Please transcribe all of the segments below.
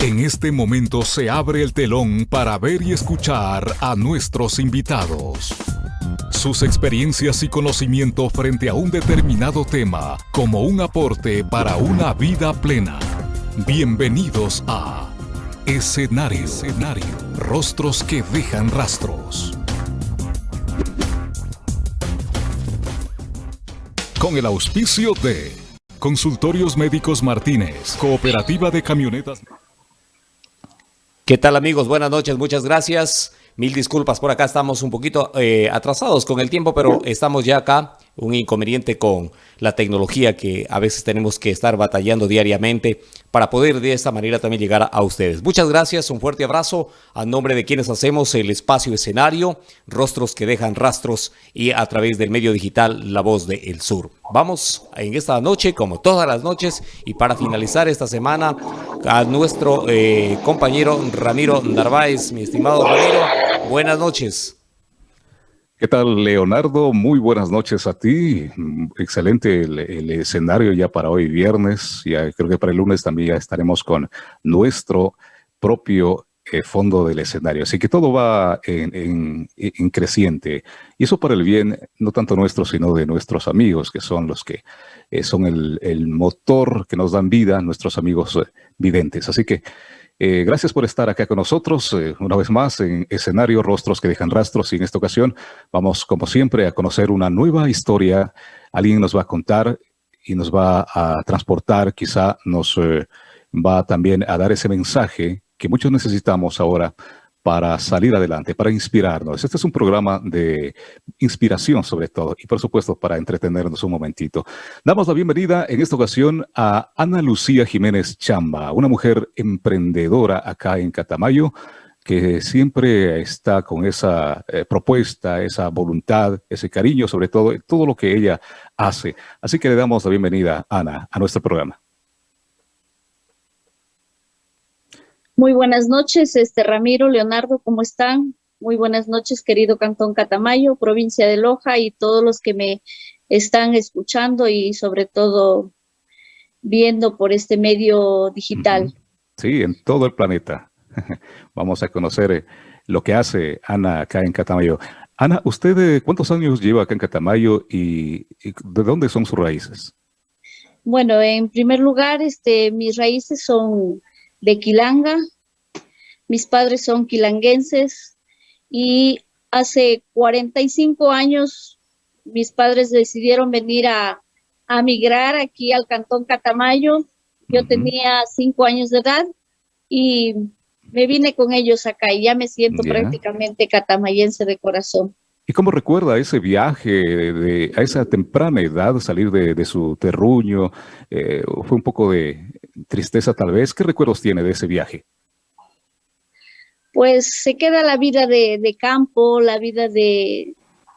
En este momento se abre el telón para ver y escuchar a nuestros invitados. Sus experiencias y conocimiento frente a un determinado tema como un aporte para una vida plena. Bienvenidos a Escenario, Escenario. Rostros que dejan rastros. Con el auspicio de Consultorios Médicos Martínez, Cooperativa de Camionetas. ¿Qué tal amigos? Buenas noches, muchas gracias. Mil disculpas por acá, estamos un poquito eh, atrasados con el tiempo, pero estamos ya acá. Un inconveniente con la tecnología que a veces tenemos que estar batallando diariamente para poder de esta manera también llegar a ustedes. Muchas gracias, un fuerte abrazo a nombre de quienes hacemos el espacio escenario, rostros que dejan rastros y a través del medio digital La Voz del El Sur. Vamos en esta noche, como todas las noches, y para finalizar esta semana, a nuestro eh, compañero Ramiro Narváez. Mi estimado Ramiro, buenas noches. ¿Qué tal, Leonardo? Muy buenas noches a ti. Excelente el, escenario ya para hoy viernes. Ya creo que para el lunes también ya estaremos con nuestro propio eh, fondo del escenario. Así que todo va en, creciente. Y eso para el bien, no tanto nuestro, sino de nuestros amigos, que son los que eh, son el, motor que nos dan vida, nuestros amigos eh, videntes. Así que eh, gracias por estar acá con nosotros eh, una vez más en escenario Rostros que dejan rastros y en esta ocasión vamos como siempre a conocer una nueva historia. Alguien nos va a contar y nos va a transportar, quizá nos eh, va también a dar ese mensaje que muchos necesitamos ahora para salir adelante, para inspirarnos. Este es un programa de inspiración sobre todo y por supuesto para entretenernos un momentito. Damos la bienvenida en esta ocasión a Ana Lucía Jiménez Chamba, una mujer emprendedora acá en Catamayo que siempre está con esa eh, propuesta, esa voluntad, ese cariño sobre todo, todo lo que ella hace. Así que le damos la bienvenida, Ana, a nuestro programa. Muy buenas noches, este Ramiro, Leonardo, ¿cómo están? Muy buenas noches, querido Cantón Catamayo, provincia de Loja y todos los que me están escuchando y sobre todo viendo por este medio digital. Sí, en todo el planeta. Vamos a conocer eh, lo que hace Ana acá en Catamayo. Ana, ¿usted eh, cuántos años lleva acá en Catamayo y, de dónde son sus raíces? Bueno, en primer lugar, este, mis raíces son de Quilanga. Mis padres son quilanguenses y hace 45 años mis padres decidieron venir a, migrar aquí al Cantón Catamayo. Yo tenía cinco años de edad y me vine con ellos acá y ya me siento prácticamente catamayense de corazón. ¿Y cómo recuerda ese viaje de, a esa temprana edad, salir de, su terruño? Eh, ¿Fue un poco de tristeza tal vez? ¿Qué recuerdos tiene de ese viaje? Pues se queda la vida de, campo, la vida de,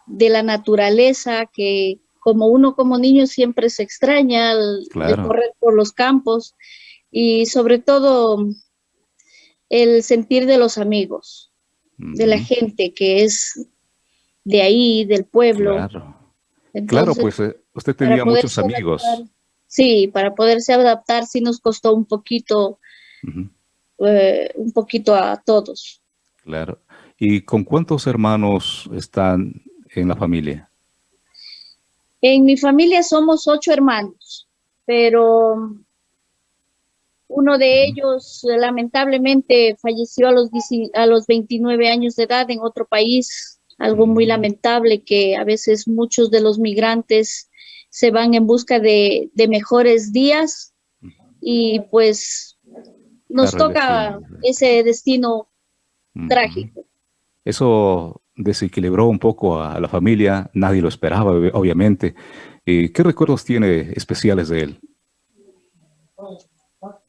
la naturaleza, que como uno como niño siempre se extraña al correr por los campos y sobre todo el sentir de los amigos, de la gente que es de ahí, del pueblo. Claro, pues eh, usted tenía muchos amigos. Sí, para poderse adaptar sí nos costó un poquito, eh, un poquito a todos. Claro. ¿Y con cuántos hermanos están en la familia? En mi familia somos ocho hermanos, pero uno de ellos lamentablemente falleció a los, a los 29 años de edad en otro país algo muy lamentable que a veces muchos de los migrantes se van en busca de, mejores días y pues nos toca ese destino trágico. Eso desequilibró un poco a la familia, nadie lo esperaba, obviamente. ¿Y ¿Qué recuerdos tiene especiales de él?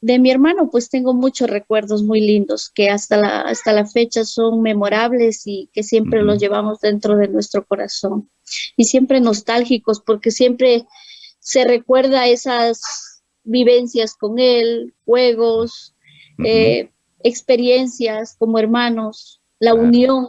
De mi hermano, pues tengo muchos recuerdos muy lindos que hasta la, hasta la fecha son memorables y que siempre los llevamos dentro de nuestro corazón. Y siempre nostálgicos porque siempre se recuerda esas vivencias con él, juegos, eh, experiencias como hermanos, la unión.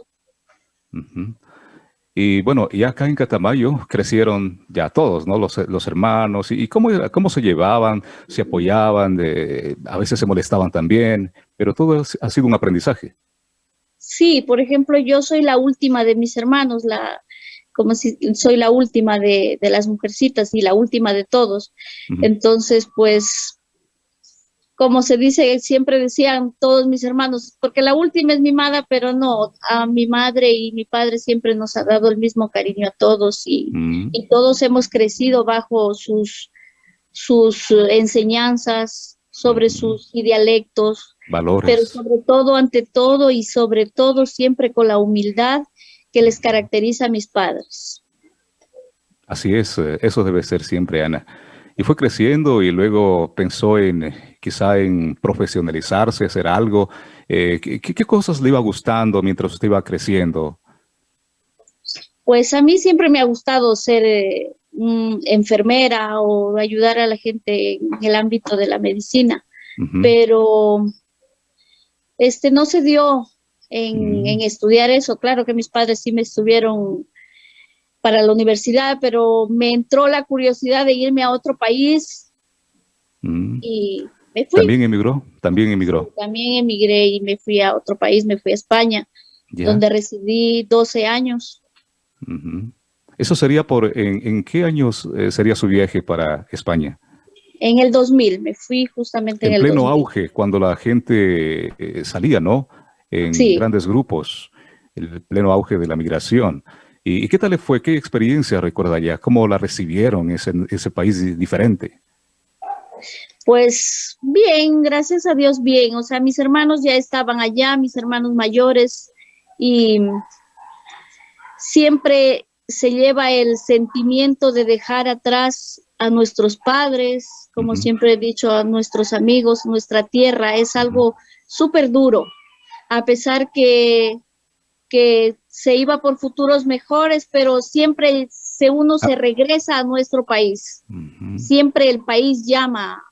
Y bueno, y acá en Catamayo crecieron ya todos, ¿no? Los, los hermanos. ¿Y, cómo, cómo se llevaban? ¿Se apoyaban? De, a veces se molestaban también, pero todo ha sido un aprendizaje. Sí, por ejemplo, yo soy la última de mis hermanos, la, como si soy la última de, de las mujercitas y la última de todos. Entonces, pues como se dice, siempre decían todos mis hermanos, porque la última es mi madre, pero no, a mi madre y mi padre siempre nos ha dado el mismo cariño a todos y, mm. todos hemos crecido bajo sus, sus enseñanzas sobre mm. sus dialectos, valores. Pero sobre todo, ante todo y sobre todo siempre con la humildad que les caracteriza a mis padres. Así es, eh, eso debe ser siempre, Ana. Y fue creciendo y luego pensó en eh, quizá en profesionalizarse, hacer algo. Eh, ¿qué, cosas le iba gustando mientras usted iba creciendo? Pues a mí siempre me ha gustado ser eh, enfermera o ayudar a la gente en el ámbito de la medicina, pero este no se dio en, mm. en, estudiar eso. Claro que mis padres sí me estuvieron para la universidad, pero me entró la curiosidad de irme a otro país mm. y me fui. ¿También emigró? También emigró. también emigré y me fui a otro país, me fui a España, donde residí 12 años. ¿Eso sería por, en, qué años eh, sería su viaje para España? En el 2000, me fui justamente en, en el pleno auge, cuando la gente eh, salía, ¿no? En grandes grupos, el pleno auge de la migración. ¿Y, qué tal le fue? ¿Qué experiencia recuerda ya? ¿Cómo la recibieron ese, ese país diferente? Pues bien, gracias a Dios bien. O sea, mis hermanos ya estaban allá, mis hermanos mayores, y siempre se lleva el sentimiento de dejar atrás a nuestros padres, como siempre he dicho, a nuestros amigos, nuestra tierra. Es algo súper duro, a pesar que, que se iba por futuros mejores, pero siempre se uno se ah. regresa a nuestro país. Siempre el país llama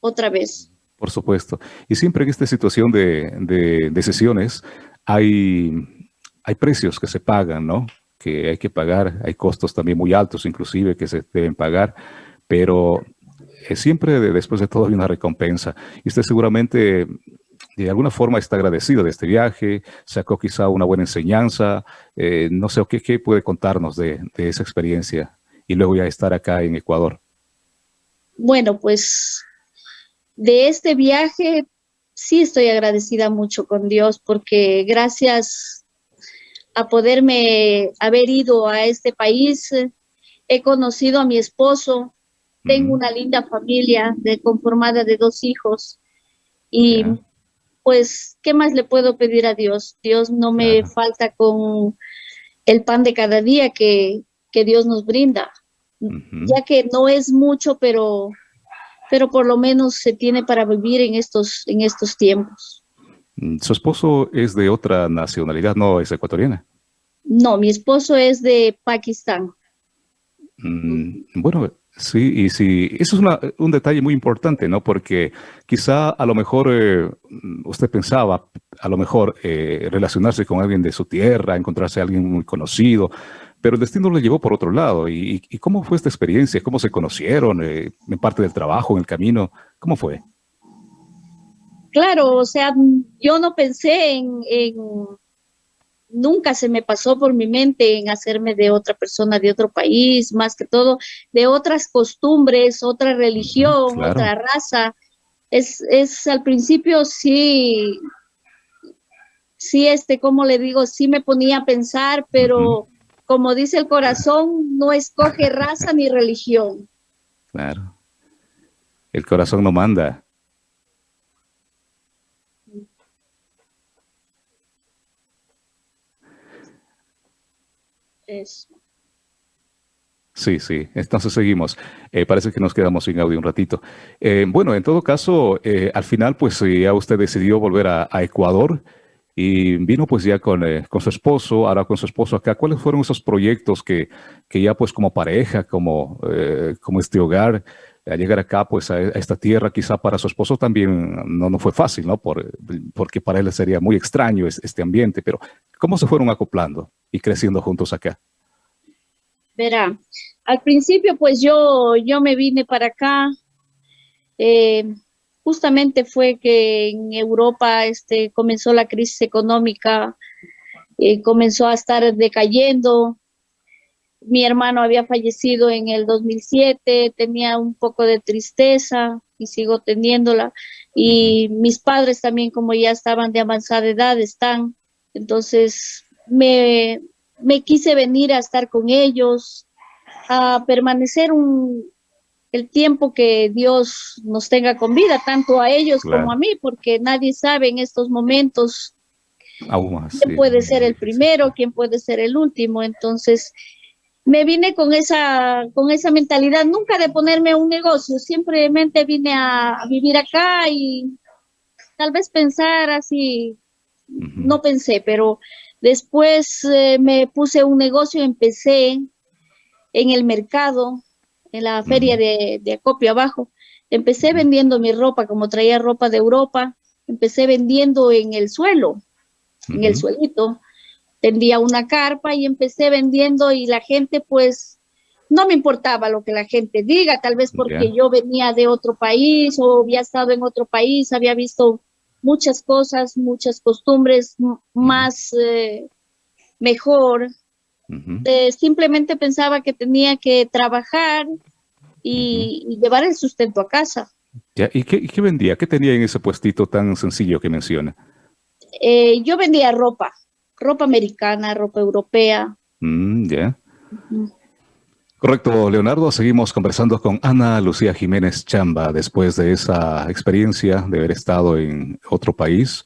otra vez. Por supuesto. Y siempre en esta situación de, de, sesiones hay, hay precios que se pagan, ¿no? Que hay que pagar, hay costos también muy altos inclusive que se deben pagar, pero eh, siempre después de todo hay una recompensa. Y usted seguramente de alguna forma está agradecido de este viaje, sacó quizá una buena enseñanza, eh, no sé, ¿qué, ¿qué, puede contarnos de, de, esa experiencia? Y luego ya estar acá en Ecuador. Bueno, pues de este viaje sí estoy agradecida mucho con Dios porque gracias a poderme haber ido a este país, he conocido a mi esposo, tengo una linda familia de, conformada de dos hijos y pues, ¿qué más le puedo pedir a Dios? Dios no me falta con el pan de cada día que, Dios nos brinda, ya que no es mucho, pero, pero por lo menos se tiene para vivir en estos, en estos tiempos. Mm, ¿Su esposo es de otra nacionalidad, no es ecuatoriana? No, mi esposo es de Pakistán. Mm, bueno, Sí, y sí, eso es un detalle muy importante, ¿no? Porque quizá a lo mejor eh, usted pensaba, a lo mejor eh, relacionarse con alguien de su tierra, encontrarse a alguien muy conocido, pero el destino le llevó por otro lado. ¿Y, cómo fue esta experiencia? ¿Cómo se conocieron eh, en parte del trabajo, en el camino? ¿Cómo fue? Claro, o sea, yo no pensé en nunca se me pasó por mi mente en hacerme de otra persona de otro país, más que todo de otras costumbres, otra religión, otra raza. Es, es al principio sí, sí, este, como le digo, sí me ponía a pensar, pero como dice el corazón, no escoge raza ni religión. Claro. El corazón no manda. Sí, sí. Entonces seguimos. Eh, parece que nos quedamos sin audio un ratito. Eh, bueno, en todo caso, eh, al final, pues ya usted decidió volver a, Ecuador y vino pues ya con, con, su esposo, ahora con su esposo acá. ¿Cuáles fueron esos proyectos que, que ya pues como pareja, como, como este hogar, a llegar acá pues a, esta tierra, quizá para su esposo también no, no fue fácil, ¿no? Por, porque para él sería muy extraño este ambiente, pero ¿cómo se fueron acoplando? Y creciendo juntos acá? Verá, al principio pues yo, yo me vine para acá, eh, justamente fue que en Europa este, comenzó la crisis económica, eh, comenzó a estar decayendo, mi hermano había fallecido en el 2007, tenía un poco de tristeza y sigo teniéndola. Y mis padres también, como ya estaban de avanzada edad, están. Entonces me, me quise venir a estar con ellos, a permanecer un, el tiempo que Dios nos tenga con vida, tanto a ellos como a mí, porque nadie sabe en estos momentos quién puede ser el primero, quién puede ser el último. Entonces, me vine con esa, con esa mentalidad, nunca de ponerme un negocio, simplemente vine a, vivir acá y tal vez pensar así, no pensé, pero después eh, me puse un negocio, empecé en el mercado, en la feria de, de acopio abajo, empecé vendiendo mi ropa, como traía ropa de Europa, empecé vendiendo en el suelo, en el suelito, tendía una carpa y empecé vendiendo y la gente pues no me importaba lo que la gente diga, tal vez porque yo venía de otro país o había estado en otro país, había visto muchas cosas, muchas costumbres más eh, mejor. Eh, simplemente pensaba que tenía que trabajar y, llevar el sustento a casa. ¿Y, qué, vendía? ¿Qué tenía en ese puestito tan sencillo que menciona? Eh, yo vendía ropa ropa americana, ropa europea. Mm, ya. Correcto, Leonardo. Seguimos conversando con Ana Lucía Jiménez Chamba después de esa experiencia de haber estado en otro país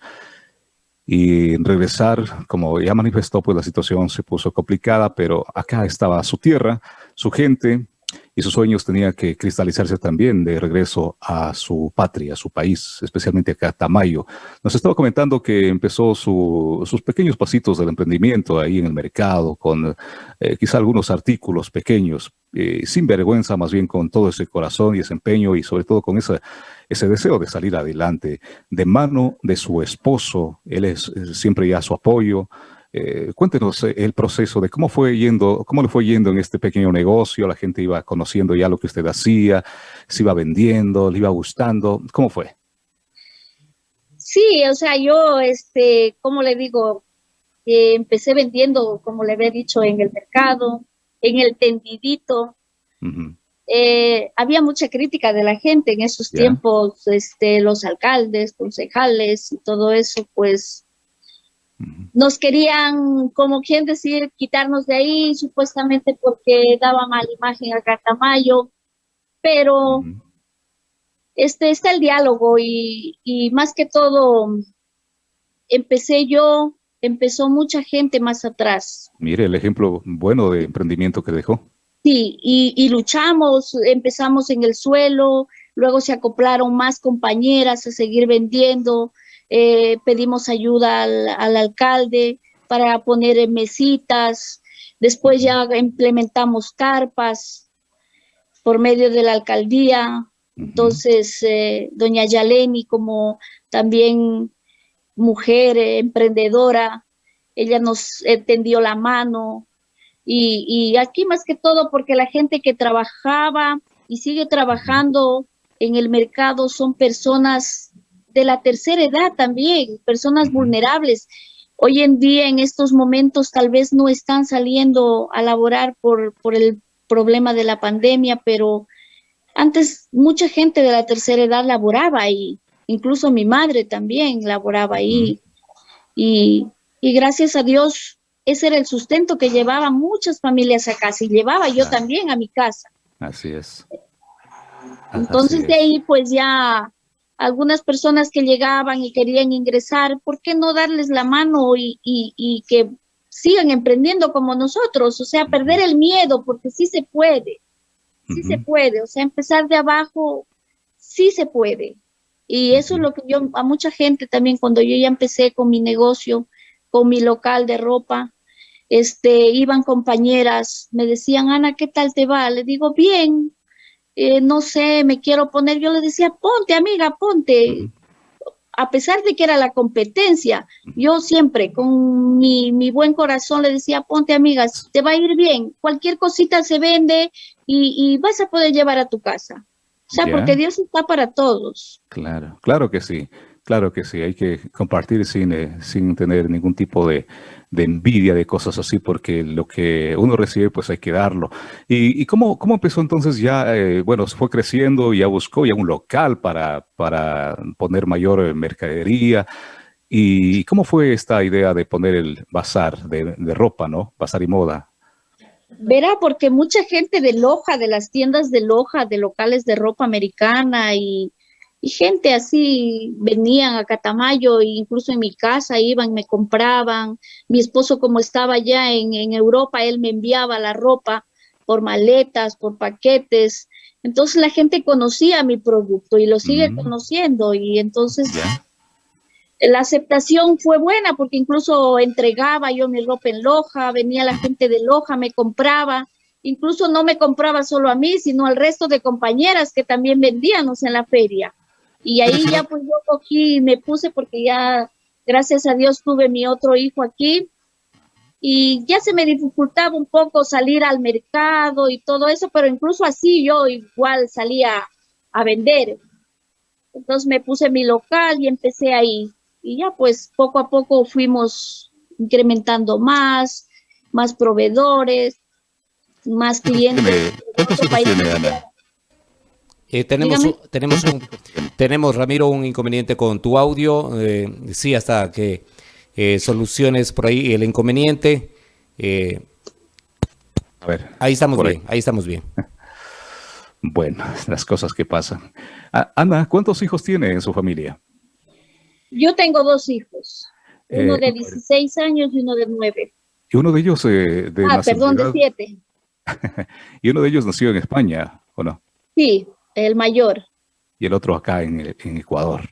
y regresar, como ya manifestó, pues la situación se puso complicada, pero acá estaba su tierra, su gente, y sus sueños tenían que cristalizarse también de regreso a su patria, a su país, especialmente acá, Tamayo. Nos estaba comentando que empezó sus pequeños pasitos del emprendimiento ahí en el mercado, con eh, quizá algunos artículos pequeños, eh, sin vergüenza, más bien con todo ese corazón y ese empeño y sobre todo con ese, ese deseo de salir adelante, de mano de su esposo. Él es siempre ya su apoyo, eh, cuéntenos eh, el proceso de cómo fue yendo, cómo le fue yendo en este pequeño negocio, la gente iba conociendo ya lo que usted hacía, se iba vendiendo, le iba gustando, ¿cómo fue? Sí, o sea, yo, este, como le digo, eh, empecé vendiendo, como le había dicho, en el mercado, en el tendidito. había mucha crítica de la gente en esos tiempos, este, los alcaldes, concejales y todo eso, pues nos querían, como quien decir, quitarnos de ahí, supuestamente porque daba mala imagen a Catamayo, pero este está el diálogo y, más que todo empecé yo, empezó mucha gente más atrás. Mire el ejemplo bueno de emprendimiento que dejó. Sí, y, y luchamos, empezamos en el suelo, luego se acoplaron más compañeras a seguir vendiendo, eh, pedimos ayuda al, alcalde para poner mesitas, después ya implementamos carpas por medio de la alcaldía, entonces eh, doña Yaleni como también mujer eh, emprendedora, ella nos tendió la mano. Y, y aquí más que todo porque la gente que trabajaba y sigue trabajando en el mercado son personas de la tercera edad también, personas vulnerables. Hoy en día, en estos momentos, tal vez no están saliendo a laborar por, por el problema de la pandemia, pero antes mucha gente de la tercera edad laboraba ahí, incluso mi madre también laboraba ahí. y, y, gracias a Dios, ese era el sustento que llevaba muchas familias a casa y llevaba yo también a mi casa. Así es. Entonces de ahí pues ya algunas personas que llegaban y querían ingresar, ¿por qué no darles la mano y, y, que sigan emprendiendo como nosotros? O sea, perder el miedo, porque sí se puede, sí se puede, o sea, empezar de abajo, sí se puede. Y eso es lo que yo, a mucha gente también, cuando yo ya empecé con mi negocio, con mi local de ropa, este, iban compañeras, me decían, Ana, ¿qué tal te va? Le digo, bien, eh, no sé, me quiero poner, yo le decía, ponte amiga, ponte. a pesar de que era la competencia, yo siempre con mi, mi buen corazón le decía, ponte amigas, te va a ir bien, cualquier cosita se vende y, y vas a poder llevar a tu casa. O sea, porque Dios está para todos. Claro, claro que sí, claro que sí, hay que compartir sin, eh, sin tener ningún tipo de, de envidia de cosas así, porque lo que uno recibe, pues hay que darlo. ¿Y, y cómo, cómo empezó entonces ya, eh, bueno, fue creciendo, ya buscó ya un local para, para poner mayor eh, mercadería? ¿Y cómo fue esta idea de poner el bazar de, de ropa, no? Bazar y moda. Verá, porque mucha gente de Loja, de las tiendas de Loja, de locales de ropa americana y, y gente así venían a Catamayo, e incluso en mi casa iban, me compraban. Mi esposo, como estaba ya en, en Europa, él me enviaba la ropa por maletas, por paquetes. Entonces la gente conocía mi producto y lo sigue conociendo y entonces la aceptación fue buena porque incluso entregaba yo mi ropa en Loja, venía la gente de Loja, me compraba, incluso no me compraba solo a mí, sino al resto de compañeras que también vendíamos en la feria. Y ahí ya pues yo cogí y me puse porque ya, gracias a Dios, tuve mi otro hijo aquí y ya se me dificultaba un poco salir al mercado y todo eso, pero incluso así yo igual salía a vender. Entonces me puse mi local y empecé ahí. Y ya pues poco a poco fuimos incrementando más, más proveedores, más clientes. ¿Cuántos hijos país. tiene Ana? Eh, tenemos, Dígame. tenemos, un, tenemos, Ramiro, un inconveniente con tu audio. eh, sí, hasta que eh, soluciones por ahí el inconveniente. eh, A ver. ahí estamos ahí. bien, ahí estamos bien. Bueno, las cosas que pasan. Ah, Ana, ¿cuántos hijos tiene en su familia? Yo tengo dos hijos, uno Eh, de 16 años y uno de 9. Y uno de ellos eh, de Ah, perdón, de nacionalidad- 7. y uno de ellos nació en España, ¿o no? Sí, el mayor Y el otro acá en, en Ecuador.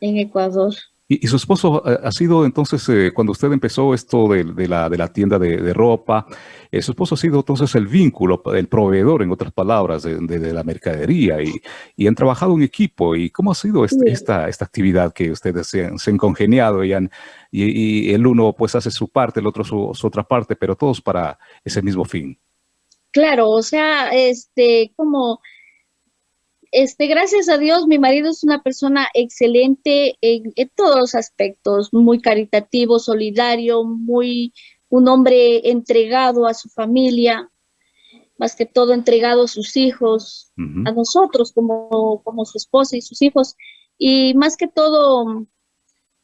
en Ecuador. Y, y su esposo eh, ha sido entonces, eh, cuando usted empezó esto de, de la, de la tienda de, de ropa, eh, su esposo ha sido entonces el vínculo, el proveedor, en otras palabras, de, la mercadería y, y han trabajado en equipo. ¿Y cómo ha sido este- Sí. esta, esta actividad que ustedes se han, se han congeniado y, han- y- y el uno pues hace su parte, el otro su, su otra parte, pero todos para ese mismo fin? Claro, o sea, este, como, este, gracias a Dios, mi marido es una persona excelente en, en todos los aspectos, muy caritativo, solidario, muy, un hombre entregado a su familia, más que todo entregado a sus hijos, a nosotros como, como su esposa y sus hijos. Y más que todo,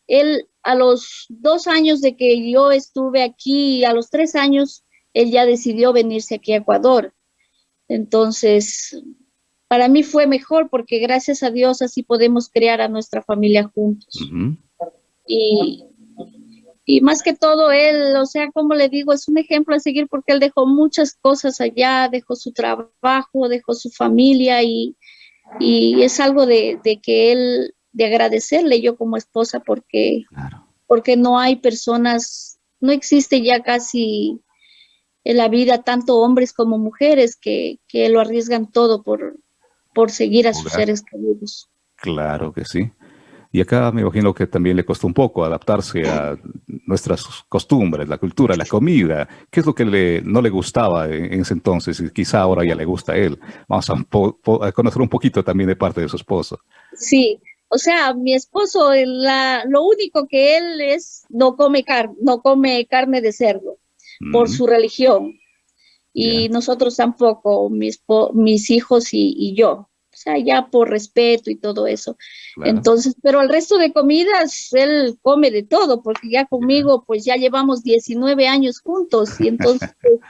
él a los dos años de que yo estuve aquí, a los tres años, él ya decidió venirse aquí a Ecuador. Entonces, para mí fue mejor porque gracias a Dios así podemos crear a nuestra familia juntos. Y, y más que todo él, o sea, como le digo, es un ejemplo a seguir porque él dejó muchas cosas allá, dejó su trabajo, dejó su familia y, y es algo de, de que él, de agradecerle yo como esposa porque, Claro. porque no hay personas, no existe ya casi en la vida tanto hombres como mujeres que, que lo arriesgan todo por, por seguir a sus seres queridos. Claro que sí. Y acá me imagino que también le costó un poco adaptarse a nuestras costumbres, la cultura, la comida. ¿Qué es lo que le, no le gustaba en, ese entonces y quizá ahora ya le gusta a él? Vamos a, conocer un poquito también de parte de su esposo. Sí, o sea, mi esposo, la, lo único que él es, no come, car no come carne de cerdo por su religión. Y nosotros tampoco, mis, mis hijos y, y yo. O sea, ya por respeto y todo eso. claro. Entonces, pero el resto de comidas, él come de todo, porque ya conmigo, pues ya llevamos 19 años juntos y entonces pues,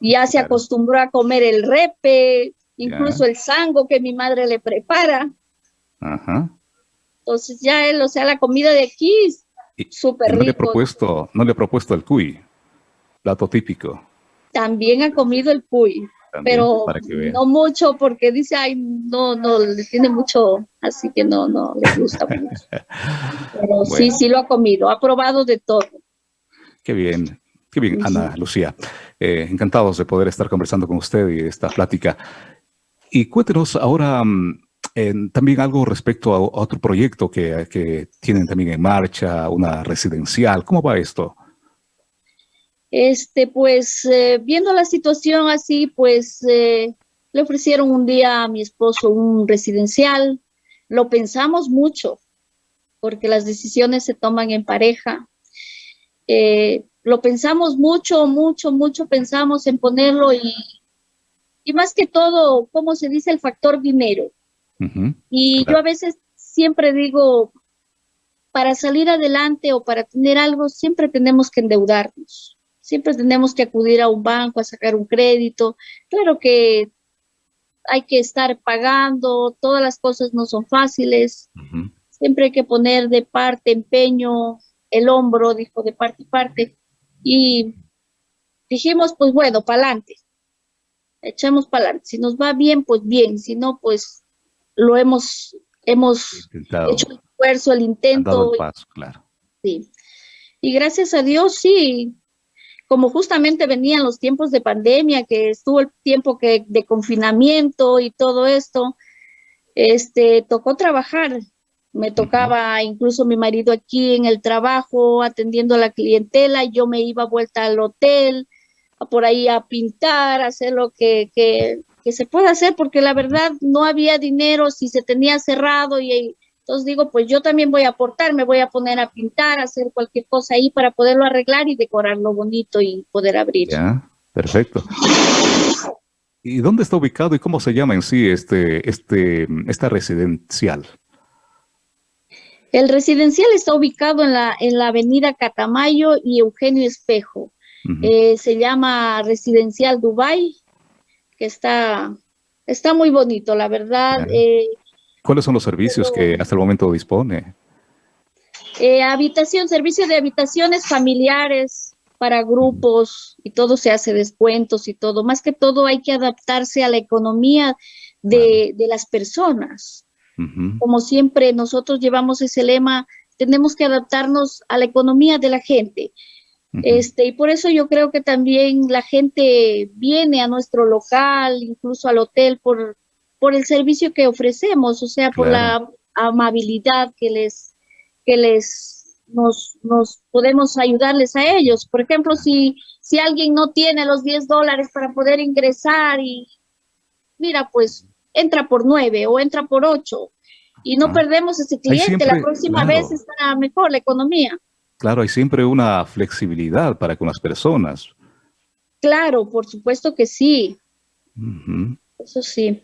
ya se Claro. acostumbró a comer el repe, incluso el sango que mi madre le prepara. Ajá. Entonces ya él, o sea, la comida de aquí súper no le, rico. propuesto, no le ha propuesto el cuy, plato típico. También ha comido el cuy, también, pero no mucho porque dice, ay, no, no, le tiene mucho, así que no, no le gusta mucho. Pero sí, Bueno. sí lo ha comido, ha probado de todo. Qué bien, qué bien, Ana Lucía. Eh, encantados de poder estar conversando con usted y esta plática. Y cuéntenos ahora, mm, también algo respecto a, otro proyecto que, que, tienen también en marcha, una residencial. ¿Cómo va esto? Este, pues, eh, viendo la situación así, pues, eh, le ofrecieron un día a mi esposo un residencial. Lo pensamos mucho, porque las decisiones se toman en pareja. Eh, lo pensamos mucho, mucho, mucho pensamos en ponerlo y, y más que todo, como se dice, el factor dinero. y yo a veces siempre digo, para salir adelante o para tener algo, siempre tenemos que endeudarnos. Siempre tenemos que acudir a un banco a sacar un crédito. Claro que hay que estar pagando, todas las cosas no son fáciles. Siempre hay que poner de parte empeño, el hombro, dijo, de parte y parte. Y dijimos, pues bueno, para adelante. Echamos para adelante. Si nos va bien, pues bien. Si no, pues lo hemos, hemos hecho el esfuerzo, el intento. claro. Sí. Y gracias a Dios, sí, como justamente venían los tiempos de pandemia, que estuvo el tiempo que, de confinamiento y todo esto, este, tocó trabajar. Me tocaba incluso mi marido aquí en el trabajo, atendiendo a la clientela, yo me iba vuelta al hotel, por ahí a pintar, a hacer lo que, que, que se puede hacer, porque la verdad no había dinero, si se tenía cerrado y entonces digo, pues yo también voy a aportar, me voy a poner a pintar, a hacer cualquier cosa ahí para poderlo arreglar y decorarlo bonito y poder abrir. Ya, perfecto. ¿Y dónde está ubicado y cómo se llama en sí este, este, esta residencial? El residencial está ubicado en la, en la avenida Catamayo y Eugenio Espejo. Eh, se llama Residencial Dubai, que está, está muy bonito, la verdad. ¿Cuáles son los servicios que hasta el momento dispone? Eh, habitación, servicio de habitaciones familiares para grupos y todo se hace descuentos y todo. Más que todo hay que adaptarse a la economía de, las personas. Como siempre nosotros llevamos ese lema, tenemos que adaptarnos a la economía de la gente. Este, y por eso yo creo que también la gente viene a nuestro local, incluso al hotel, por, por el servicio que ofrecemos, o sea, por la amabilidad que les, que les, nos, nos podemos ayudarles a ellos. Por ejemplo, si, si alguien no tiene los 10 dólares para poder ingresar y, mira, pues entra por 9 o entra por 8 y no perdemos ese cliente, la próxima vez estará mejor la economía. Claro, hay siempre una flexibilidad para con las personas. Claro, por supuesto que sí. Eso sí.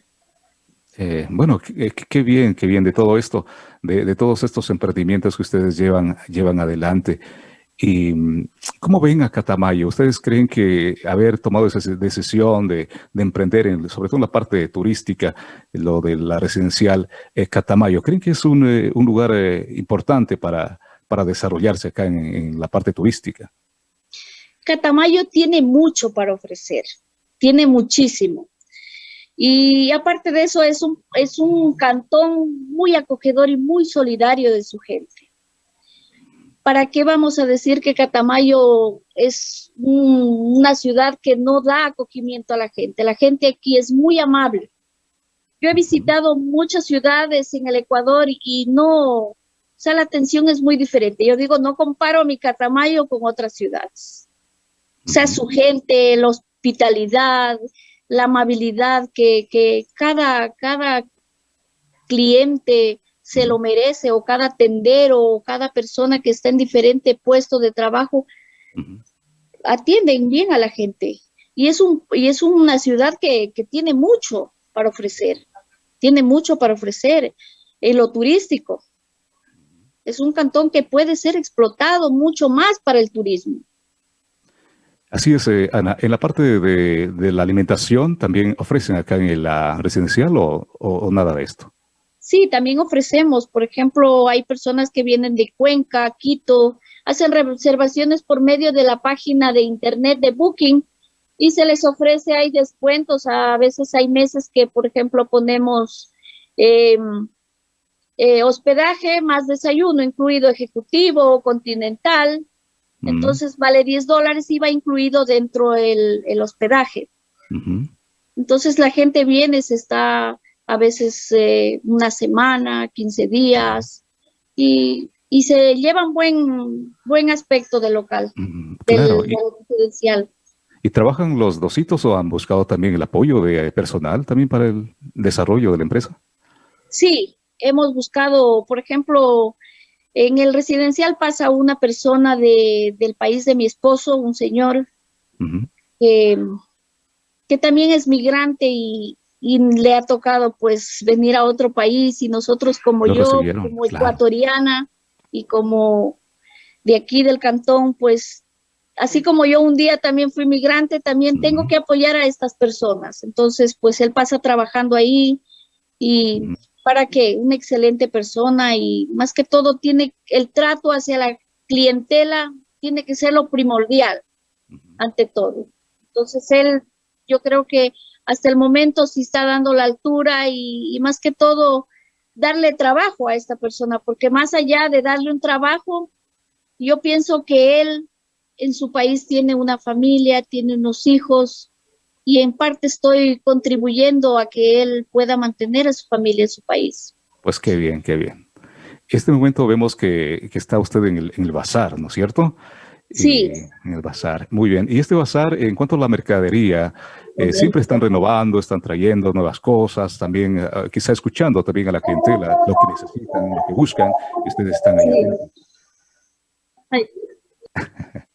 Eh, bueno, eh, qué, bien, qué bien de todo esto, de, todos estos emprendimientos que ustedes llevan, llevan adelante. ¿Y mm, cómo ven a Catamayo? ¿Ustedes creen que haber tomado esa decisión de, emprender, en, sobre todo en la parte turística, lo de la residencial eh, Catamayo, creen que es un, lugar importante para, para desarrollarse acá en la parte turística? Catamayo tiene mucho para ofrecer, tiene muchísimo. Y aparte de eso, es un, es un cantón muy acogedor y muy solidario de su gente. ¿Para qué vamos a decir que Catamayo es una ciudad que no da acogimiento a la gente? La gente aquí es muy amable. Yo he visitado muchas ciudades en el Ecuador y no, o sea, la atención es muy diferente. Yo digo, no comparo mi Catamayo con otras ciudades. O sea, su gente, la hospitalidad, la amabilidad que, cada, cada cliente se lo merece o cada tendero o cada persona que está en diferente puesto de trabajo atienden bien a la gente. Y es, un, y es una ciudad que, tiene mucho para ofrecer, tiene mucho para ofrecer en lo turístico. Es un cantón que puede ser explotado mucho más para el turismo. Así es, eh, Ana. En la parte de, la alimentación, ¿también ofrecen acá en la residencial o, nada de esto? Sí, también ofrecemos. Por ejemplo, hay personas que vienen de Cuenca, Quito, hacen reservaciones por medio de la página de internet de Booking y se les ofrece, hay descuentos. A veces hay meses que, por ejemplo, ponemos em, eh, hospedaje más desayuno, incluido ejecutivo entonces vale 10 dólares y va incluido dentro el, el hospedaje. Entonces la gente viene, se está, a veces eh, una semana, 15 días, y, y, se llevan buen, buen aspecto del local, claro, del, residencial. ¿Y trabajan los dositos o han buscado también el apoyo de personal también para el desarrollo de la empresa? Sí, hemos buscado, por ejemplo, en el residencial pasa una persona de, del país de mi esposo, un señor, que también es migrante y, y, le ha tocado pues venir a otro país. Y nosotros como yo, como ecuatoriana y como de aquí del cantón, pues así como yo un día también fui migrante, también tengo que apoyar a estas personas. Entonces, pues él pasa trabajando ahí y para que una excelente persona y más que todo tiene el trato hacia la clientela, tiene que ser lo primordial ante todo. Entonces él, yo creo que hasta el momento sí está dando la altura y, y más que todo darle trabajo a esta persona, porque más allá de darle un trabajo, yo pienso que él en su país tiene una familia, tiene unos hijos y en parte estoy contribuyendo a que él pueda mantener a su familia en su país. Pues qué bien, qué bien. En este momento vemos que, que está usted en el, en el, bazar, ¿no es cierto? Sí. Eh, en el bazar, muy bien. Y este bazar, en cuanto a la mercadería, eh, siempre están renovando, están trayendo nuevas cosas, también uh, quizá escuchando también a la clientela, lo que necesitan, lo que buscan, y ustedes están ahí. Sí.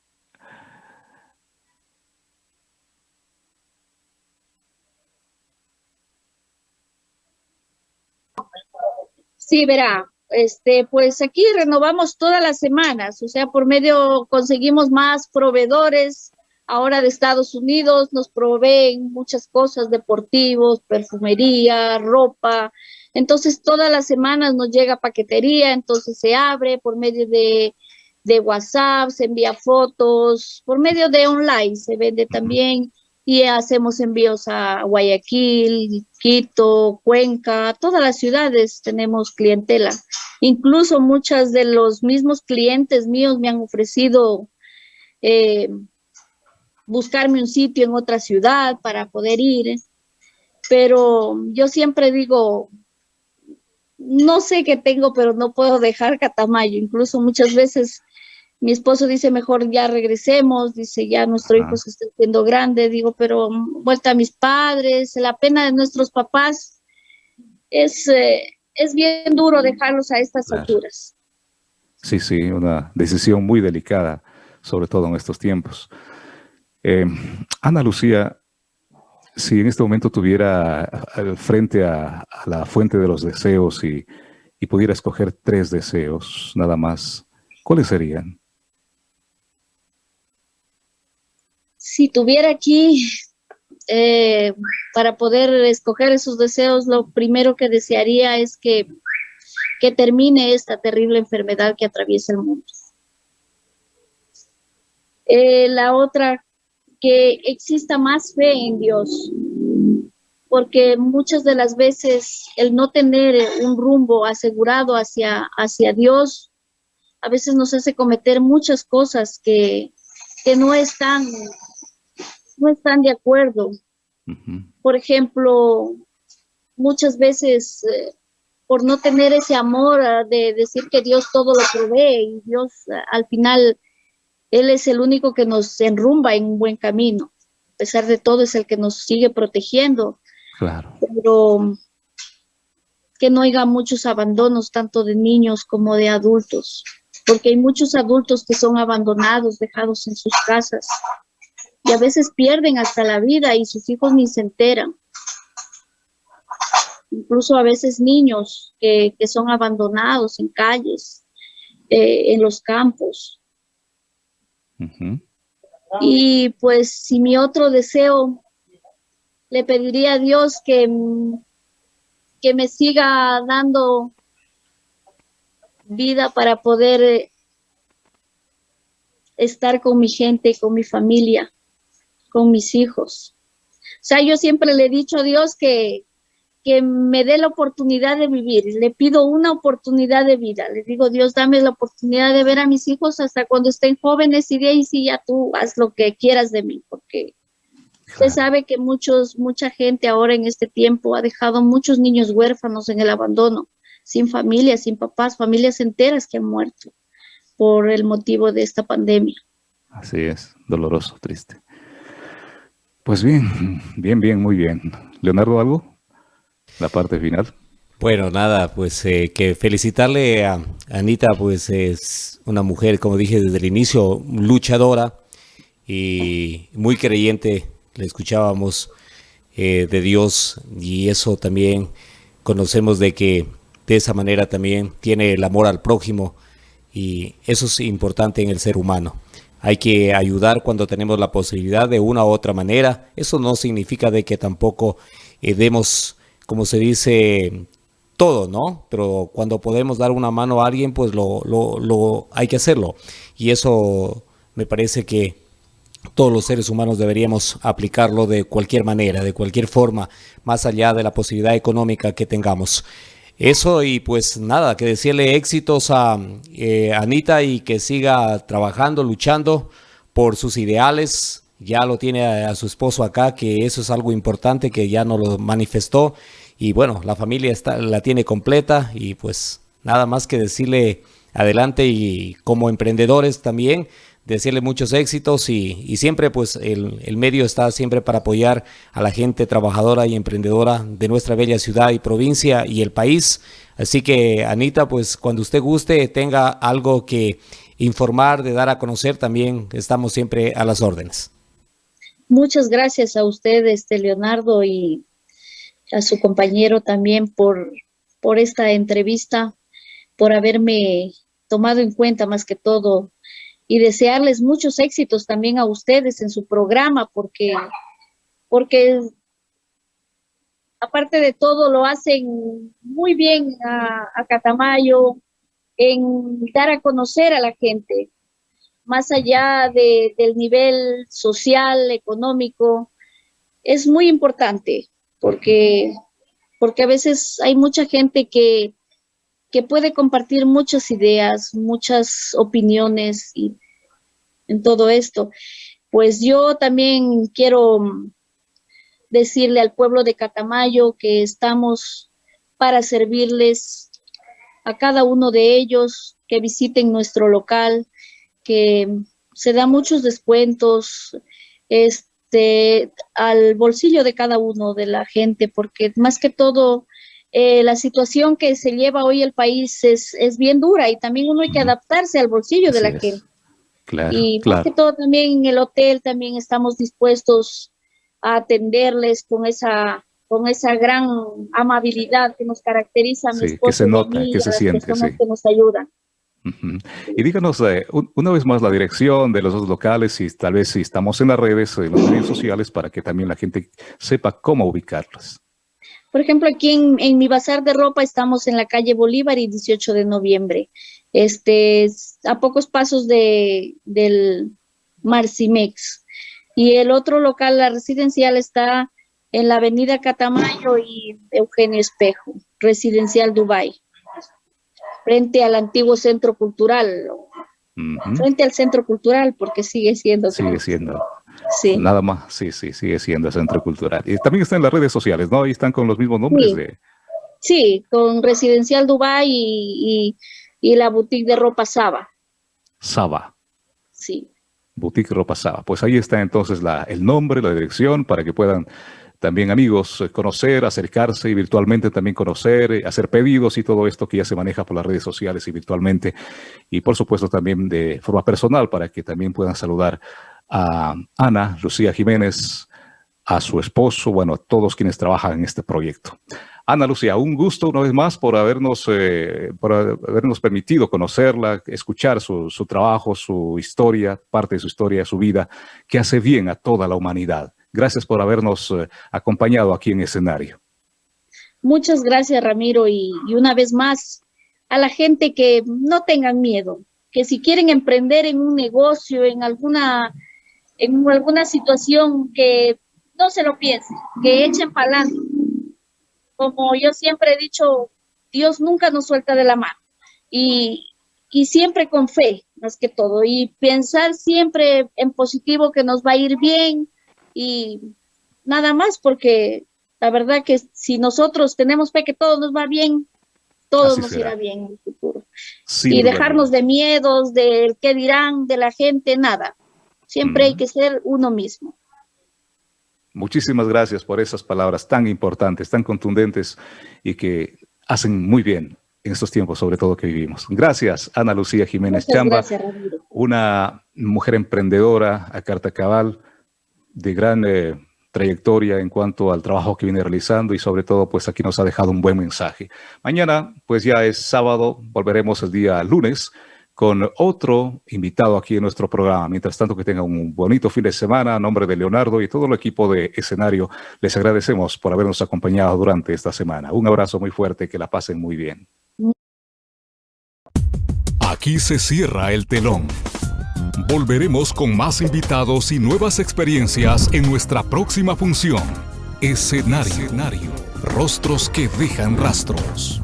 Sí, verá, este, pues aquí renovamos todas las semanas, o sea, por medio conseguimos más proveedores, ahora de Estados Unidos nos proveen muchas cosas, deportivos, perfumería, ropa, entonces todas las semanas nos llega paquetería, entonces se abre por medio de, de WhatsApp, se envía fotos, por medio de online se vende también y hacemos envíos a Guayaquil, Quito, Cuenca, todas las ciudades tenemos clientela. Incluso muchas de los mismos clientes míos me han ofrecido eh, buscarme un sitio en otra ciudad para poder ir, pero yo siempre digo, no sé qué tengo, pero no puedo dejar Catamayo. Incluso muchas veces mi esposo dice, mejor ya regresemos, dice, ya nuestro hijo se está haciendo grande, digo, pero vuelta a mis padres, la pena de nuestros papás, es, eh, es bien duro dejarlos a estas alturas. Sí, sí, una decisión muy delicada, sobre todo en estos tiempos. Eh, Ana Lucía, si en este momento tuviera al frente a, a, la fuente de los deseos y, y pudiera escoger tres deseos, nada más, ¿cuáles serían? Si tuviera aquí eh, para poder escoger esos deseos, lo primero que desearía es que, que termine esta terrible enfermedad que atraviesa el mundo. Eh, la otra, que exista más fe en Dios, porque muchas de las veces el no tener un rumbo asegurado hacia, hacia Dios, a veces nos hace cometer muchas cosas que, que no están no están de acuerdo. Por ejemplo, muchas veces eh, por no tener ese amor uh, de decir que Dios todo lo provee y Dios uh, al final, Él es el único que nos enrumba en un buen camino. A pesar de todo es el que nos sigue protegiendo. Claro. Pero que no haya muchos abandonos tanto de niños como de adultos, porque hay muchos adultos que son abandonados, dejados en sus casas, y a veces pierden hasta la vida y sus hijos ni se enteran. Incluso a veces niños que, que son abandonados en calles, eh, en los campos. Uh -huh. Y pues si mi otro deseo, le pediría a Dios que, que me siga dando vida para poder estar con mi gente, con mi familia con mis hijos. O sea, yo siempre le he dicho a Dios que, que me dé la oportunidad de vivir. Le pido una oportunidad de vida. Le digo, Dios, dame la oportunidad de ver a mis hijos hasta cuando estén jóvenes y de ahí sí ya tú haz lo que quieras de mí, porque Usted sabe que muchos, mucha gente ahora en este tiempo ha dejado muchos niños huérfanos en el abandono, sin familia, sin papás, familias enteras que han muerto por el motivo de esta pandemia. Así es, doloroso, triste. Pues bien, bien, bien, muy bien. Leonardo, ¿algo? La parte final. Bueno, nada, pues eh, que felicitarle a Anita, pues es una mujer, como dije desde el inicio, luchadora y muy creyente, le escuchábamos eh, de Dios y eso también conocemos de que de esa manera también tiene el amor al prójimo y eso es importante en el ser humano. Hay que ayudar cuando tenemos la posibilidad de una u otra manera. Eso no significa de que tampoco eh, demos, como se dice, todo, ¿no? Pero cuando podemos dar una mano a alguien, pues lo, lo, lo hay que hacerlo. Y eso me parece que todos los seres humanos deberíamos aplicarlo de cualquier manera, de cualquier forma, más allá de la posibilidad económica que tengamos. Eso y pues nada, que decirle éxitos a eh, Anita y que siga trabajando, luchando por sus ideales. Ya lo tiene a, a, su esposo acá, que eso es algo importante que ya nos lo manifestó y bueno, la familia está, la tiene completa y pues nada más que decirle adelante y como emprendedores también, decirle muchos éxitos y, y siempre pues el, el, medio está siempre para apoyar a la gente trabajadora y emprendedora de nuestra bella ciudad y provincia y el país. Así que Anita, pues cuando usted guste, tenga algo que informar, de dar a conocer, también estamos siempre a las órdenes. Muchas gracias a usted, este Leonardo, y a su compañero también por, por esta entrevista, por haberme tomado en cuenta más que todo y desearles muchos éxitos también a ustedes en su programa porque, porque aparte de todo lo hacen muy bien a, Catamayo en dar a conocer a la gente, más allá de, del nivel social, económico, es muy importante porque, porque a veces hay mucha gente que, que puede compartir muchas ideas, muchas opiniones y en todo esto. Pues yo también quiero decirle al pueblo de Catamayo que estamos para servirles a cada uno de ellos, que visiten nuestro local, que se da muchos descuentos, este, al bolsillo de cada uno de la gente, porque más que todo eh, la situación que se lleva hoy el país es, es bien dura y también uno hay que adaptarse al bolsillo Así de la gente. Claro, y claro. más que todo también en el hotel también estamos dispuestos a atenderles con esa con esa gran amabilidad que nos caracteriza a sí, que se nota, mí, que se siente, sí. que nos ayudan. Uh -huh. Y díganos eh, una vez más la dirección de los dos locales y tal vez si estamos en las redes, en los medios sociales, para que también la gente sepa cómo ubicarlos. Por ejemplo, aquí en, en, mi bazar de ropa estamos en la calle Bolívar y 18 de noviembre. Este, a pocos pasos de, del Marcimex. Y el otro local, la residencial, está en la avenida Catamayo y Eugenio Espejo, residencial Dubai frente al antiguo centro cultural, uh -huh. frente al centro cultural, porque sigue siendo. Sigue siendo. Sí. Nada más, sí, sí, sigue siendo centro cultural. Y también está en las redes sociales, ¿no? Ahí están con los mismos nombres sí. de... Sí, con Residencial Dubai y, y, y la boutique de ropa Saba. Saba. Sí. Boutique Ropa Saba. Pues ahí está entonces la, el nombre, la dirección, para que puedan también amigos, eh, conocer, acercarse y virtualmente también conocer, eh, hacer pedidos y todo esto que ya se maneja por las redes sociales y virtualmente. Y por supuesto también de forma personal para que también puedan saludar a Ana Lucía Jiménez, a su esposo, bueno, a todos quienes trabajan en este proyecto. Ana Lucía, un gusto una vez más por habernos, eh, por habernos permitido conocerla, escuchar su, su trabajo, su historia, parte de su historia, su vida, que hace bien a toda la humanidad. Gracias por habernos eh, acompañado aquí en escenario. Muchas gracias, Ramiro. Y, y, una vez más, a la gente que no tengan miedo, que si quieren emprender en un negocio, en alguna, en alguna situación, que no se lo piensen, que echen para. Como yo siempre he dicho, Dios nunca nos suelta de la mano. Y, y siempre con fe, más que todo. Y pensar siempre en positivo que nos va a ir bien, y nada más porque la verdad que si nosotros tenemos fe que todo nos va bien, todo nos irá bien en el futuro. y dejarnos de miedos, del qué dirán, de la gente, nada. Siempre hay que ser uno mismo. Muchísimas gracias por esas palabras tan importantes, tan contundentes y que hacen muy bien en estos tiempos, sobre todo que vivimos. Gracias, Ana Lucía Jiménez Chamba, una mujer emprendedora a carta cabal, de gran eh, trayectoria en cuanto al trabajo que viene realizando y sobre todo pues aquí nos ha dejado un buen mensaje. Mañana pues ya es sábado, volveremos el día lunes con otro invitado aquí en nuestro programa. Mientras tanto que tengan un bonito fin de semana, a nombre de Leonardo y todo el equipo de escenario, les agradecemos por habernos acompañado durante esta semana. Un abrazo muy fuerte, que la pasen muy bien. Aquí se cierra el telón. Volveremos con más invitados y nuevas experiencias en nuestra próxima función. Escenario. Escenario. Rostros que dejan rastros.